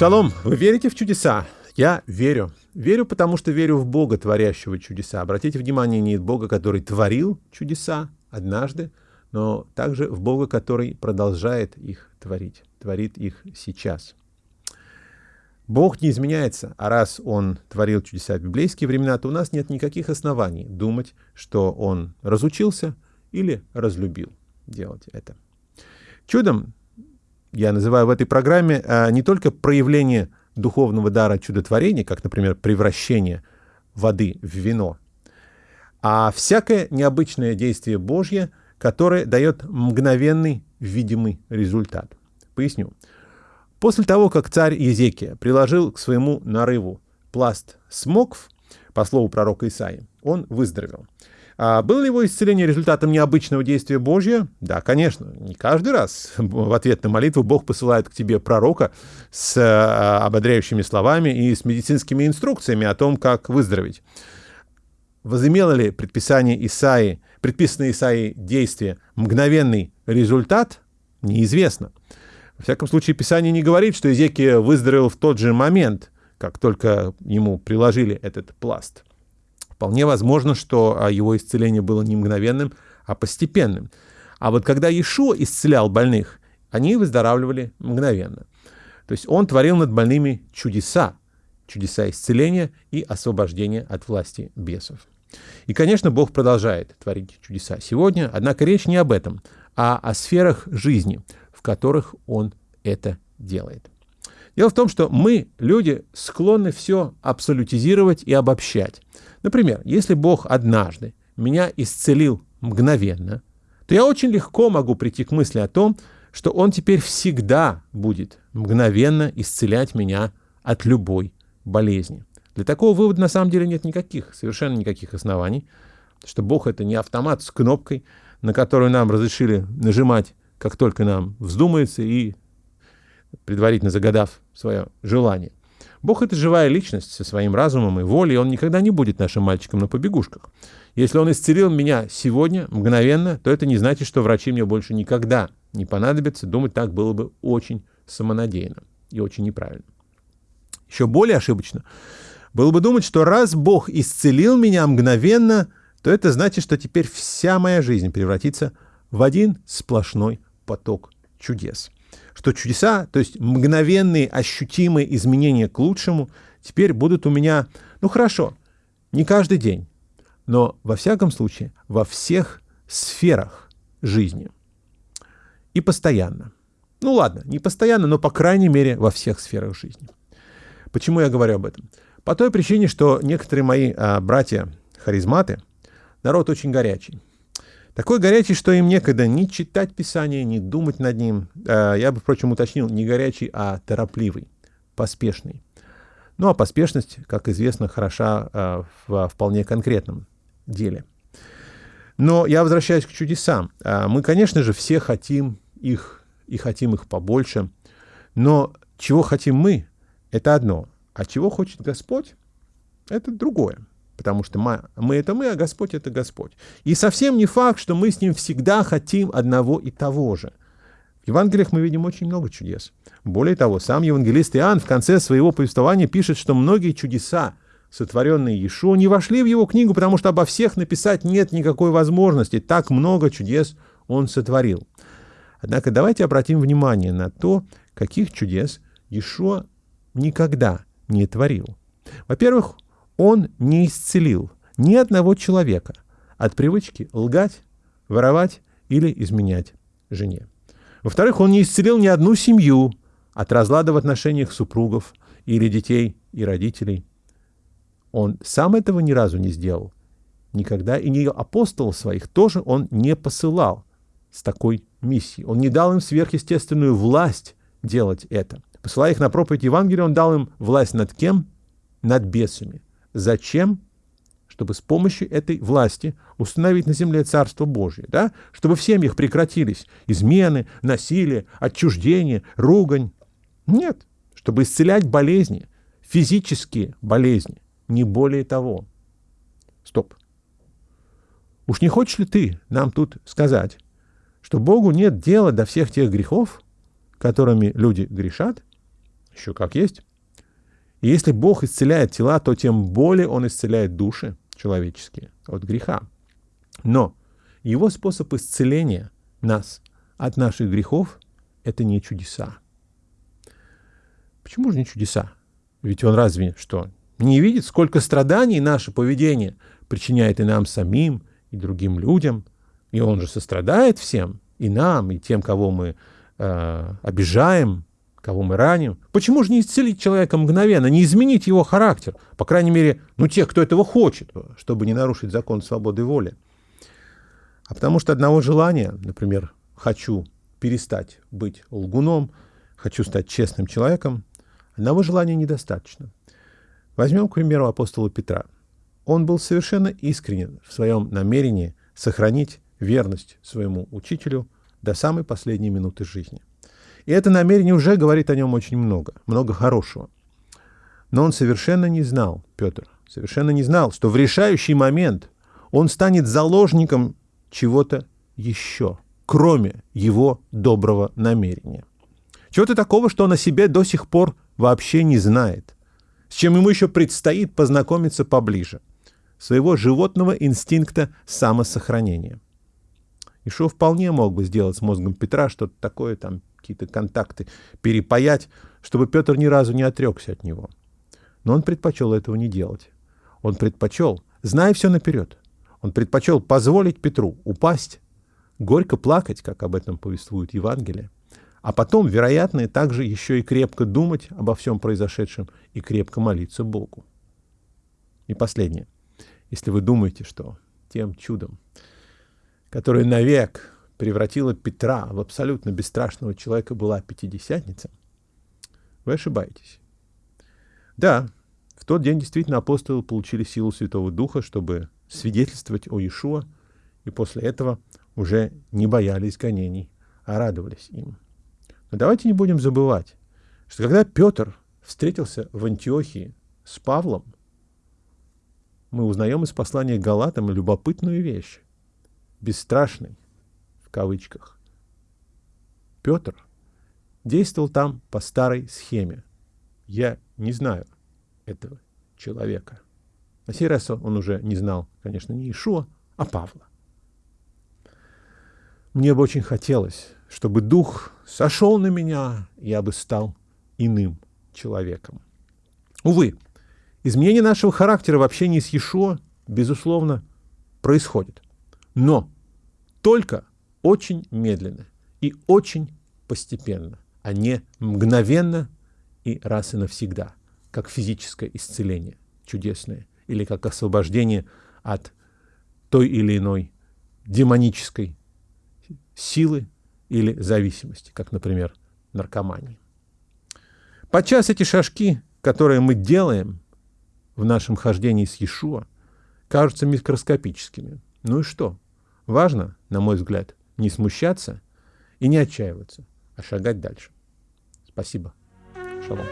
Шалом, вы верите в чудеса? Я верю. Верю, потому что верю в Бога, творящего чудеса. Обратите внимание, не в Бога, который творил чудеса однажды, но также в Бога, который продолжает их творить, творит их сейчас. Бог не изменяется, а раз Он творил чудеса в библейские времена, то у нас нет никаких оснований думать, что Он разучился или разлюбил делать это. Чудом я называю в этой программе а, не только проявление духовного дара чудотворения, как, например, превращение воды в вино, а всякое необычное действие Божье, которое дает мгновенный видимый результат. Поясню. После того, как царь Езекия приложил к своему нарыву пласт смокв, по слову пророка Исаи, он выздоровел. А было ли его исцеление результатом необычного действия Божьего? Да, конечно. Не каждый раз в ответ на молитву Бог посылает к тебе пророка с а, ободряющими словами и с медицинскими инструкциями о том, как выздороветь. Возымело ли предписание Исаи, предписанное Исаи действие мгновенный результат? Неизвестно. Во всяком случае, Писание не говорит, что Изекия выздоровел в тот же момент, как только ему приложили этот пласт. Вполне возможно, что а, его исцеление было не мгновенным, а постепенным. А вот когда Иешуа исцелял больных, они выздоравливали мгновенно. То есть он творил над больными чудеса, чудеса исцеления и освобождения от власти бесов. И, конечно, Бог продолжает творить чудеса сегодня, однако речь не об этом, а о сферах жизни, в которых Он это делает. Дело в том, что мы, люди, склонны все абсолютизировать и обобщать. Например, если Бог однажды меня исцелил мгновенно, то я очень легко могу прийти к мысли о том, что Он теперь всегда будет мгновенно исцелять меня от любой болезни. Для такого вывода на самом деле нет никаких, совершенно никаких оснований, что Бог это не автомат с кнопкой, на которую нам разрешили нажимать, как только нам вздумается, и предварительно загадав свое желание. Бог — это живая личность со своим разумом и волей, и Он никогда не будет нашим мальчиком на побегушках. Если Он исцелил меня сегодня, мгновенно, то это не значит, что врачи мне больше никогда не понадобятся. Думать так было бы очень самонадеянно и очень неправильно. Еще более ошибочно было бы думать, что раз Бог исцелил меня мгновенно, то это значит, что теперь вся моя жизнь превратится в один сплошной поток чудес что чудеса, то есть мгновенные ощутимые изменения к лучшему, теперь будут у меня, ну хорошо, не каждый день, но во всяком случае во всех сферах жизни. И постоянно. Ну ладно, не постоянно, но по крайней мере во всех сферах жизни. Почему я говорю об этом? По той причине, что некоторые мои а, братья-харизматы, народ очень горячий. Такой горячий, что им некогда ни читать Писание, ни думать над ним. Э, я бы, впрочем, уточнил, не горячий, а торопливый, поспешный. Ну а поспешность, как известно, хороша э, в вполне конкретном деле. Но я возвращаюсь к чудесам. Э, мы, конечно же, все хотим их, и хотим их побольше. Но чего хотим мы, это одно. А чего хочет Господь, это другое потому что мы, мы это мы, а Господь это Господь. И совсем не факт, что мы с Ним всегда хотим одного и того же. В Евангелиях мы видим очень много чудес. Более того, сам евангелист Иоанн в конце своего повествования пишет, что многие чудеса, сотворенные Иешуа, не вошли в его книгу, потому что обо всех написать нет никакой возможности. Так много чудес он сотворил. Однако давайте обратим внимание на то, каких чудес Иешуа никогда не творил. Во-первых, он не исцелил ни одного человека от привычки лгать, воровать или изменять жене. Во-вторых, он не исцелил ни одну семью от разлада в отношениях супругов или детей и родителей. Он сам этого ни разу не сделал. Никогда и не апостолов своих тоже он не посылал с такой миссией. Он не дал им сверхъестественную власть делать это. Посылая их на проповедь Евангелия, он дал им власть над кем? Над бесами. Зачем? Чтобы с помощью этой власти установить на земле Царство Божье, да? чтобы в семьях прекратились измены, насилие, отчуждение, ругань. Нет, чтобы исцелять болезни, физические болезни, не более того. Стоп. Уж не хочешь ли ты нам тут сказать, что Богу нет дела до всех тех грехов, которыми люди грешат? еще как есть. И если Бог исцеляет тела, то тем более Он исцеляет души человеческие от греха. Но Его способ исцеления нас от наших грехов — это не чудеса. Почему же не чудеса? Ведь Он разве что не видит, сколько страданий наше поведение причиняет и нам самим, и другим людям. И Он же сострадает всем, и нам, и тем, кого мы э, обижаем, кого мы раним. Почему же не исцелить человека мгновенно, не изменить его характер? По крайней мере, ну, тех, кто этого хочет, чтобы не нарушить закон свободы воли. А потому что одного желания, например, хочу перестать быть лгуном, хочу стать честным человеком, одного желания недостаточно. Возьмем, к примеру, апостола Петра. Он был совершенно искренен в своем намерении сохранить верность своему учителю до самой последней минуты жизни. И это намерение уже говорит о нем очень много, много хорошего. Но он совершенно не знал, Петр, совершенно не знал, что в решающий момент он станет заложником чего-то еще, кроме его доброго намерения. Чего-то такого, что он о себе до сих пор вообще не знает, с чем ему еще предстоит познакомиться поближе, своего животного инстинкта самосохранения. Ишо вполне мог бы сделать с мозгом Петра что-то такое, там какие-то контакты перепаять, чтобы Петр ни разу не отрекся от него. Но он предпочел этого не делать. Он предпочел, зная все наперед, он предпочел позволить Петру упасть, горько плакать, как об этом повествует Евангелие, а потом, вероятно, также еще и крепко думать обо всем произошедшем и крепко молиться Богу. И последнее. Если вы думаете, что тем чудом, которое навек превратила Петра в абсолютно бесстрашного человека, была Пятидесятница, вы ошибаетесь. Да, в тот день действительно апостолы получили силу Святого Духа, чтобы свидетельствовать о Иешуа, и после этого уже не боялись гонений, а радовались им. Но давайте не будем забывать, что когда Петр встретился в Антиохии с Павлом, мы узнаем из послания Галатам любопытную вещь. Бесстрашный, в кавычках. Петр действовал там по старой схеме. Я не знаю этого человека. На сей раз он уже не знал, конечно, не Ишуа, а Павла. Мне бы очень хотелось, чтобы дух сошел на меня, я бы стал иным человеком. Увы, изменение нашего характера в общении с Ешо, безусловно, происходит. Но только очень медленно и очень постепенно, а не мгновенно и раз и навсегда, как физическое исцеление чудесное или как освобождение от той или иной демонической силы или зависимости, как, например, наркомании. Подчас эти шажки, которые мы делаем в нашем хождении с Иешуа, кажутся микроскопическими. Ну и что? Важно, на мой взгляд, не смущаться и не отчаиваться, а шагать дальше. Спасибо. Шалом.